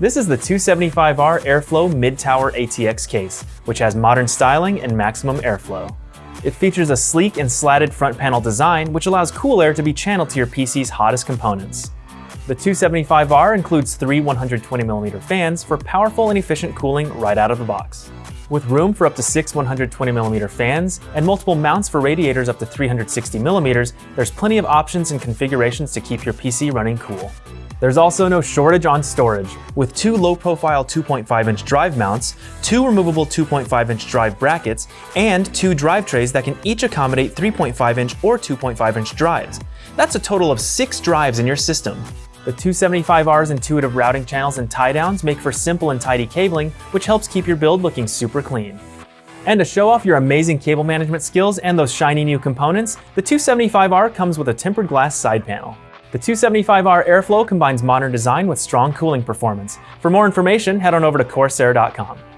This is the 275R Airflow Mid-Tower ATX case, which has modern styling and maximum airflow. It features a sleek and slatted front panel design, which allows cool air to be channeled to your PC's hottest components. The 275R includes three 120mm fans for powerful and efficient cooling right out of the box. With room for up to six 120mm fans and multiple mounts for radiators up to 360mm, there's plenty of options and configurations to keep your PC running cool. There's also no shortage on storage, with two low-profile 2.5-inch drive mounts, two removable 2.5-inch drive brackets, and two drive trays that can each accommodate 3.5-inch or 2.5-inch drives. That's a total of six drives in your system. The 275R's intuitive routing channels and tie downs make for simple and tidy cabling, which helps keep your build looking super clean. And to show off your amazing cable management skills and those shiny new components, the 275R comes with a tempered glass side panel. The 275R Airflow combines modern design with strong cooling performance. For more information, head on over to Corsair.com.